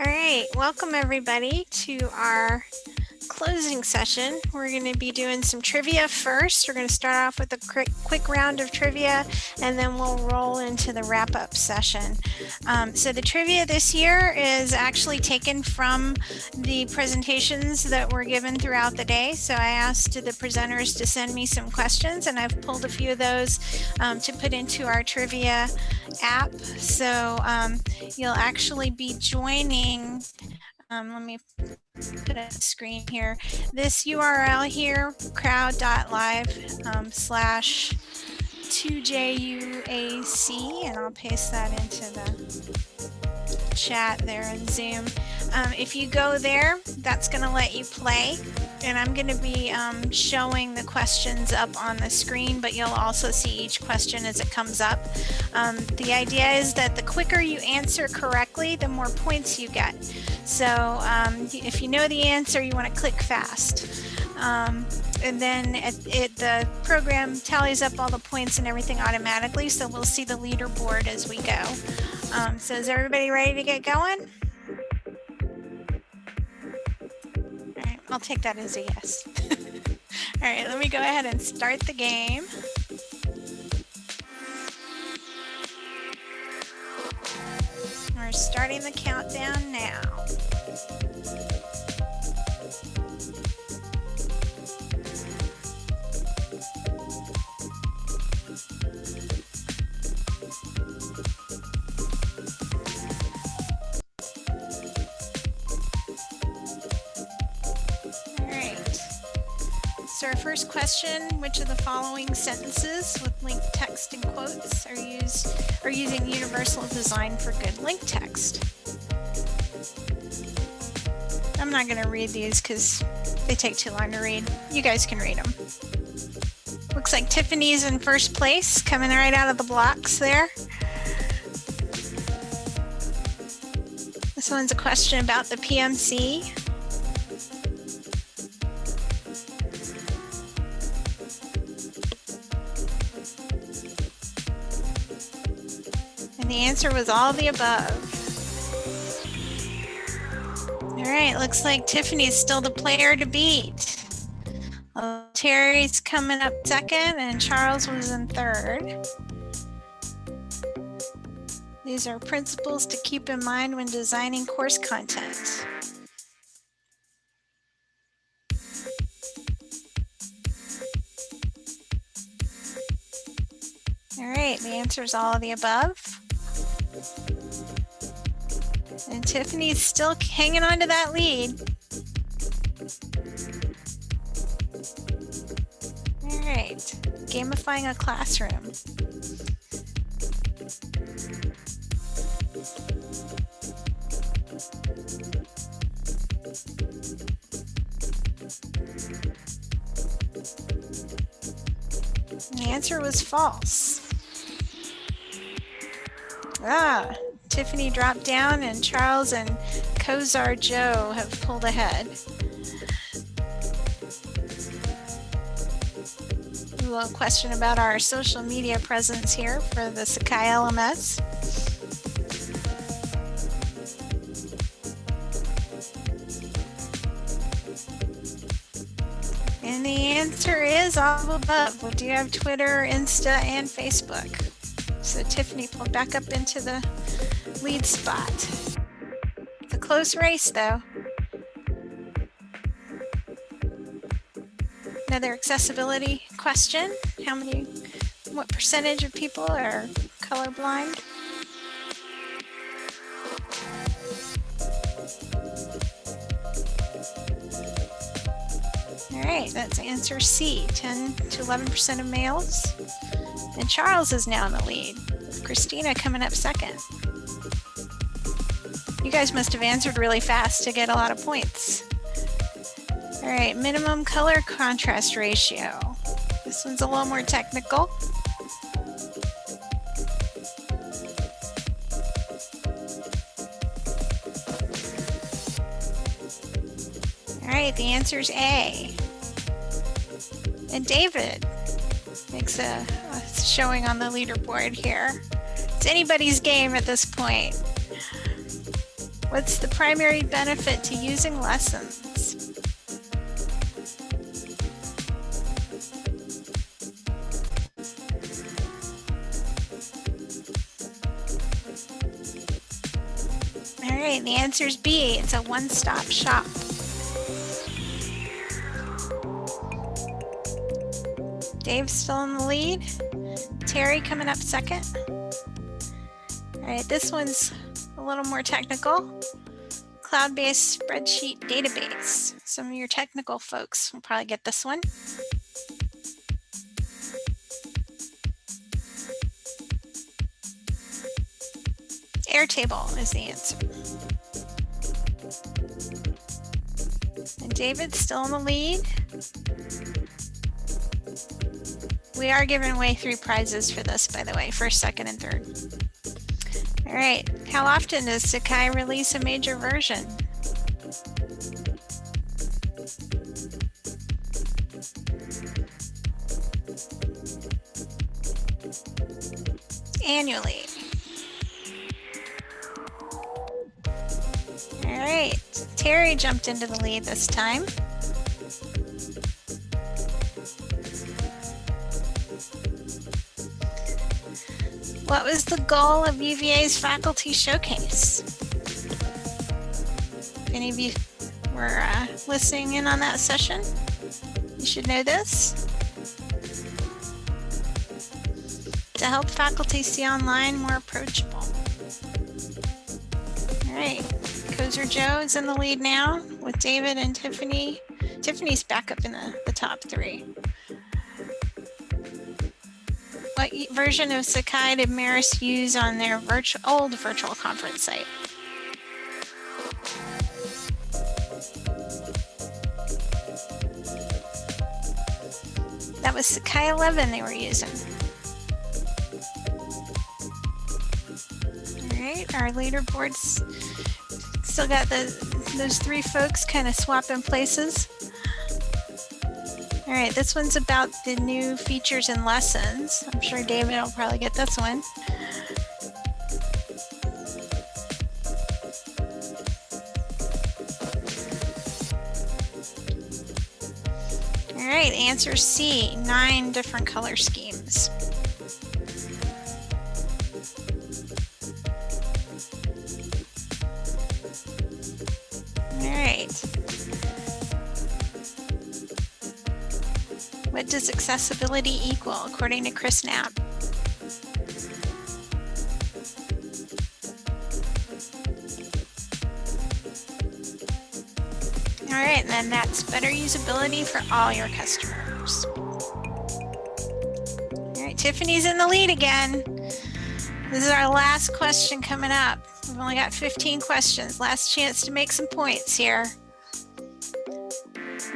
All right, welcome everybody to our closing session. We're going to be doing some trivia first. We're going to start off with a quick, quick round of trivia and then we'll roll into the wrap up session. Um, so the trivia this year is actually taken from the presentations that were given throughout the day. So I asked the presenters to send me some questions and I've pulled a few of those um, to put into our trivia app. So um, you'll actually be joining um, let me put a screen here. This URL here, crowd.live um, slash 2JUAC, and I'll paste that into the chat there in Zoom. Um, if you go there, that's going to let you play. And I'm going to be um, showing the questions up on the screen, but you'll also see each question as it comes up. Um, the idea is that the quicker you answer correctly, the more points you get. So um, if you know the answer, you want to click fast. Um, and then it, it, the program tallies up all the points and everything automatically, so we'll see the leaderboard as we go. Um, so is everybody ready to get going? I'll take that as a yes. All right, let me go ahead and start the game. We're starting the countdown now. So our first question, which of the following sentences with linked text and quotes are used are using universal design for good link text? I'm not going to read these because they take too long to read. You guys can read them. Looks like Tiffany's in first place, coming right out of the blocks there. This one's a question about the PMC. Answer was all the above. All right, looks like Tiffany's still the player to beat. Well, Terry's coming up second and Charles was in third. These are principles to keep in mind when designing course content. All right, the answer is all of the above. And Tiffany's still hanging on to that lead. All right, gamifying a classroom. The answer was false. Ah, Tiffany dropped down and Charles and Kozar Joe have pulled ahead. A little question about our social media presence here for the Sakai LMS. And the answer is all above. We do have Twitter, Insta, and Facebook. So Tiffany pulled back up into the lead spot. It's a close race though. Another accessibility question. How many, what percentage of people are colorblind? All right, that's answer C, 10 to 11% of males. And Charles is now in the lead. Christina coming up second. You guys must have answered really fast to get a lot of points. All right, minimum color contrast ratio. This one's a little more technical. All right, the answer is A. And David makes a, a showing on the leaderboard here. It's anybody's game at this point. What's the primary benefit to using lessons? All right, the answer is B. It's a one-stop shop. Dave's still in the lead. Terry coming up second. All right, this one's a little more technical. Cloud-based spreadsheet database. Some of your technical folks will probably get this one. Airtable is the answer. And David's still in the lead. We are giving away three prizes for this, by the way, first, second, and third. All right, how often does Sakai release a major version? Annually. All right, Terry jumped into the lead this time. What was the goal of UVA's faculty showcase? If any of you were uh, listening in on that session, you should know this. To help faculty see online more approachable. All right, Kozer Joe is in the lead now with David and Tiffany. Tiffany's back up in the, the top three. What version of Sakai did Marist use on their old virtual conference site? That was Sakai 11 they were using. All right, our leaderboards still got the those three folks kind of swapping places. All right, this one's about the new features and lessons. I'm sure David will probably get this one. All right, answer C, nine different color schemes. Accessibility equal according to Chris Knapp? All right, and then that's better usability for all your customers. All right, Tiffany's in the lead again. This is our last question coming up. We've only got 15 questions. Last chance to make some points here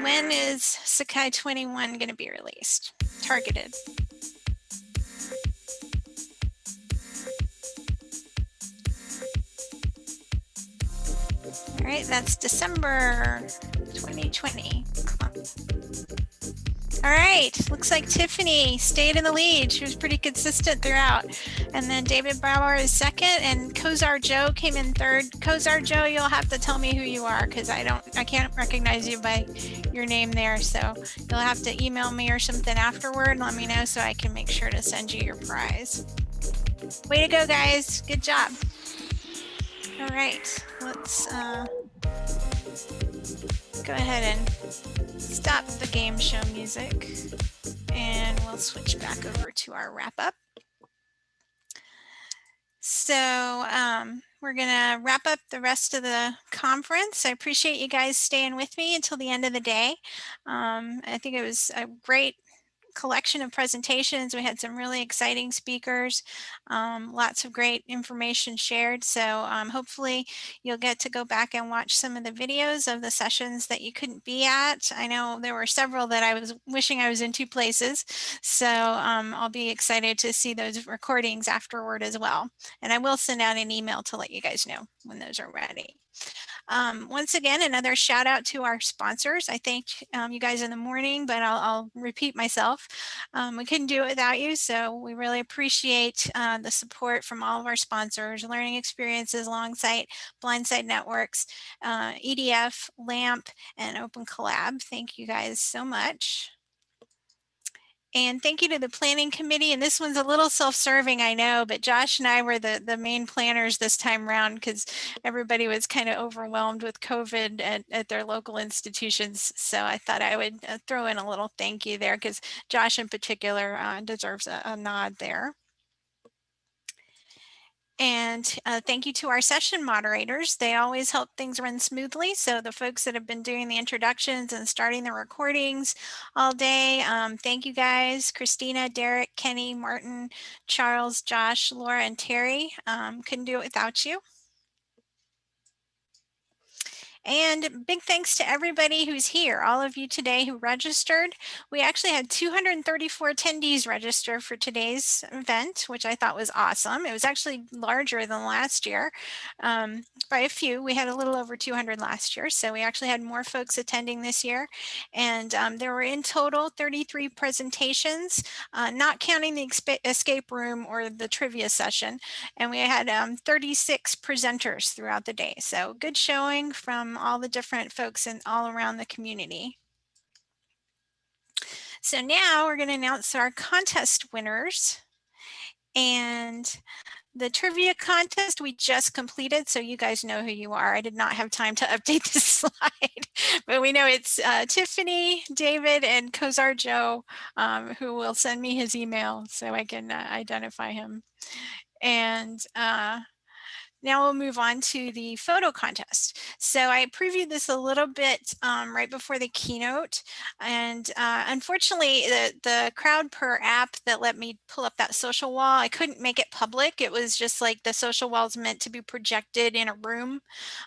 when is Sakai 21 going to be released? Targeted. All right, that's December 2020. All right, looks like Tiffany stayed in the lead. She was pretty consistent throughout. And then David Bauer is second and Kozar Joe came in third. Kozar Joe, you'll have to tell me who you are because I don't, I can't recognize you by your name there. So you'll have to email me or something afterward and let me know so I can make sure to send you your prize. Way to go, guys. Good job. All right, let's uh, go ahead and stop the game show music and we'll switch back over to our wrap up. So um, we're going to wrap up the rest of the conference. I appreciate you guys staying with me until the end of the day. Um, I think it was a great collection of presentations. We had some really exciting speakers, um, lots of great information shared. So um, hopefully you'll get to go back and watch some of the videos of the sessions that you couldn't be at. I know there were several that I was wishing I was in two places. So um, I'll be excited to see those recordings afterward as well. And I will send out an email to let you guys know when those are ready. Um, once again, another shout out to our sponsors. I thanked um, you guys in the morning, but I'll, I'll repeat myself. Um, we couldn't do it without you, so we really appreciate uh, the support from all of our sponsors, Learning Experiences, Longsight, Blindside Networks, uh, EDF, LAMP, and Open Collab. Thank you guys so much. And thank you to the planning committee. And this one's a little self-serving, I know, but Josh and I were the, the main planners this time around because everybody was kind of overwhelmed with COVID at, at their local institutions. So I thought I would uh, throw in a little thank you there because Josh in particular uh, deserves a, a nod there. And uh, thank you to our session moderators. They always help things run smoothly. So the folks that have been doing the introductions and starting the recordings all day, um, thank you guys. Christina, Derek, Kenny, Martin, Charles, Josh, Laura, and Terry. Um, couldn't do it without you. And big thanks to everybody who's here, all of you today who registered. We actually had 234 attendees register for today's event, which I thought was awesome. It was actually larger than last year um, by a few. We had a little over 200 last year, so we actually had more folks attending this year. And um, there were in total 33 presentations, uh, not counting the escape room or the trivia session. And we had um, 36 presenters throughout the day. So good showing from all the different folks in all around the community. So now we're going to announce our contest winners. And the trivia contest we just completed, so you guys know who you are. I did not have time to update this slide, but we know it's uh, Tiffany, David, and Kozar Joe, um, who will send me his email so I can uh, identify him. And uh, now we'll move on to the photo contest. So I previewed this a little bit um, right before the keynote. And uh, unfortunately, the, the CrowdPurr app that let me pull up that social wall, I couldn't make it public. It was just like the social wall is meant to be projected in a room.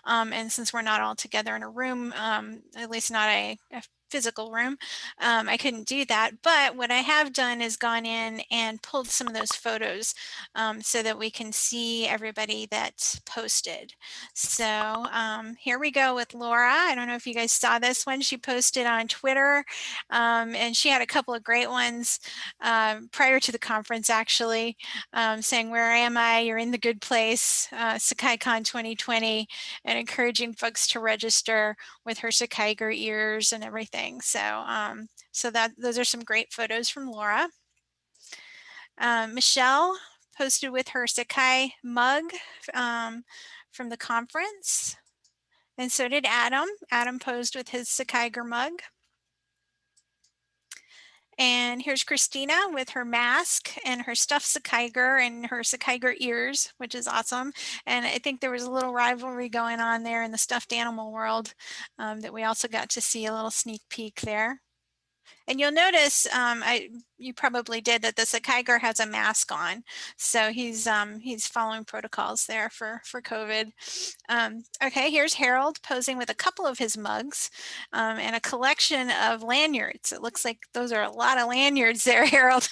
Um, and since we're not all together in a room, um, at least not a, a physical room. Um, I couldn't do that, but what I have done is gone in and pulled some of those photos um, so that we can see everybody that's posted. So um, here we go with Laura. I don't know if you guys saw this one. She posted on Twitter um, and she had a couple of great ones um, prior to the conference actually um, saying, where am I? You're in the good place, uh, SakaiCon 2020 and encouraging folks to register with her Sakaiger ears and everything everything. So, um, so that those are some great photos from Laura. Um, Michelle posted with her Sakai mug um, from the conference. And so did Adam. Adam posed with his Sakaiger mug. And here's Christina with her mask and her stuffed Sakaiger and her Sakaiger ears, which is awesome. And I think there was a little rivalry going on there in the stuffed animal world um, that we also got to see a little sneak peek there. And you'll notice, um, I, you probably did that the Sakaiger has a mask on. So he's um, he's following protocols there for, for COVID. Um, okay, here's Harold posing with a couple of his mugs um, and a collection of lanyards. It looks like those are a lot of lanyards there, Harold.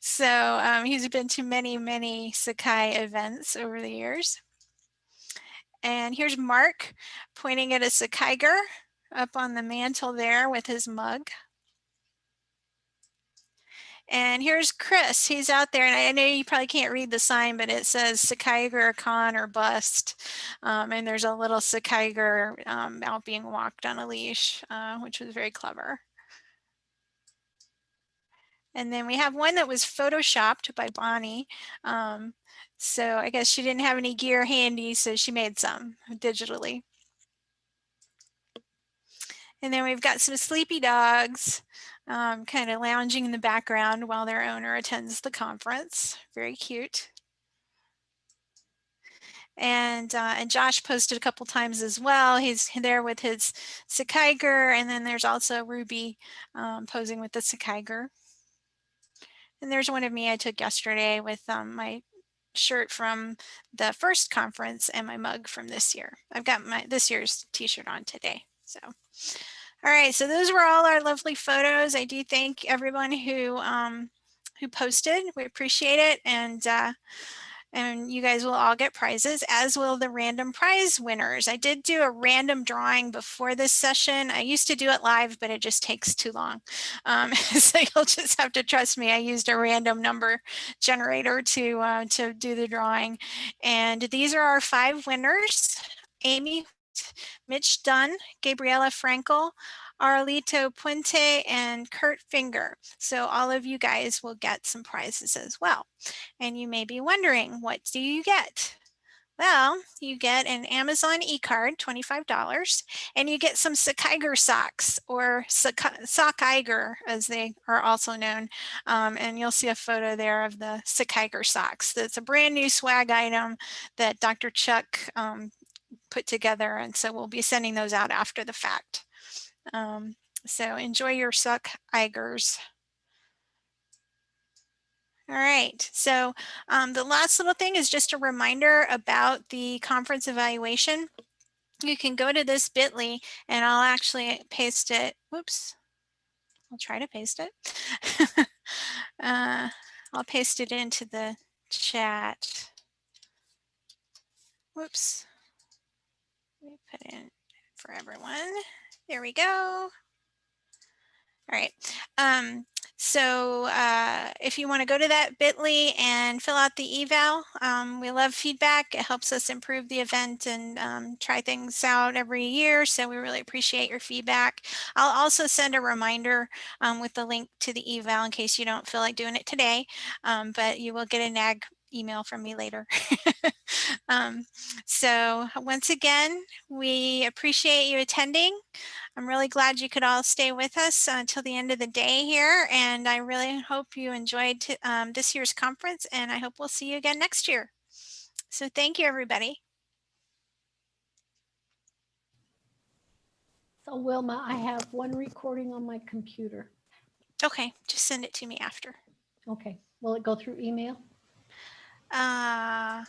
so um, he's been to many, many Sakai events over the years. And here's Mark pointing at a Sakaiger up on the mantle there with his mug. And here's Chris. He's out there, and I know you probably can't read the sign, but it says Sakaiger Con or Bust. Um, and there's a little Sakaiger um, out being walked on a leash, uh, which was very clever. And then we have one that was photoshopped by Bonnie. Um, so I guess she didn't have any gear handy, so she made some digitally. And then we've got some sleepy dogs um, kind of lounging in the background while their owner attends the conference. Very cute. And, uh, and Josh posted a couple times as well. He's there with his Sakaiger, and then there's also Ruby um, posing with the Sakaiger. And there's one of me I took yesterday with um, my shirt from the first conference and my mug from this year. I've got my this year's t-shirt on today. So all right, so those were all our lovely photos. I do thank everyone who um, who posted. We appreciate it, and uh, and you guys will all get prizes as will the random prize winners. I did do a random drawing before this session. I used to do it live, but it just takes too long. Um, so you'll just have to trust me. I used a random number generator to, uh, to do the drawing. And these are our five winners. Amy, Mitch Dunn, Gabriela Frankel, Arlito Puente and Kurt Finger. So all of you guys will get some prizes as well. And you may be wondering, what do you get? Well, you get an Amazon e-card, $25, and you get some Sockiger socks or Sockiger as they are also known. Um, and you'll see a photo there of the Sockiger socks. That's a brand new swag item that Dr. Chuck um, put together. And so we'll be sending those out after the fact. Um, so enjoy your suck Igers. All right, so um, the last little thing is just a reminder about the conference evaluation. You can go to this bit.ly and I'll actually paste it. Whoops, I'll try to paste it. uh, I'll paste it into the chat. Whoops, me put in for everyone. There we go. All right. Um, so uh, if you want to go to that bit.ly and fill out the eval, um, we love feedback. It helps us improve the event and um, try things out every year. So we really appreciate your feedback. I'll also send a reminder um, with the link to the eval in case you don't feel like doing it today, um, but you will get a NAG email from me later. um, so once again, we appreciate you attending. I'm really glad you could all stay with us until the end of the day here. And I really hope you enjoyed um, this year's conference and I hope we'll see you again next year. So thank you, everybody. So Wilma, I have one recording on my computer. Okay, just send it to me after. Okay, will it go through email? Uh,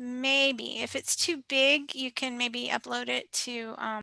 maybe if it's too big, you can maybe upload it to um,